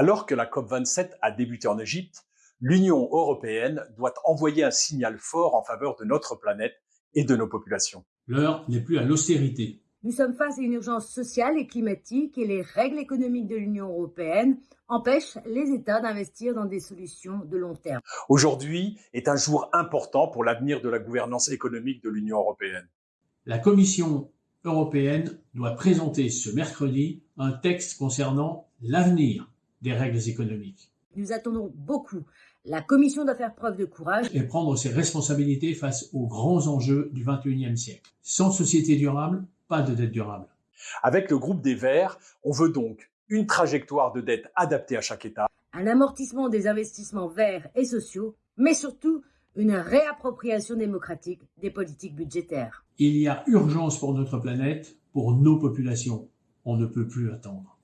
Alors que la COP27 a débuté en Égypte, l'Union européenne doit envoyer un signal fort en faveur de notre planète et de nos populations. L'heure n'est plus à l'austérité. Nous sommes face à une urgence sociale et climatique et les règles économiques de l'Union européenne empêchent les États d'investir dans des solutions de long terme. Aujourd'hui est un jour important pour l'avenir de la gouvernance économique de l'Union européenne. La Commission européenne doit présenter ce mercredi un texte concernant l'avenir des règles économiques. Nous attendons beaucoup. La Commission doit faire preuve de courage et prendre ses responsabilités face aux grands enjeux du XXIe siècle. Sans société durable, pas de dette durable. Avec le groupe des Verts, on veut donc une trajectoire de dette adaptée à chaque État, un amortissement des investissements verts et sociaux, mais surtout une réappropriation démocratique des politiques budgétaires. Il y a urgence pour notre planète, pour nos populations. On ne peut plus attendre.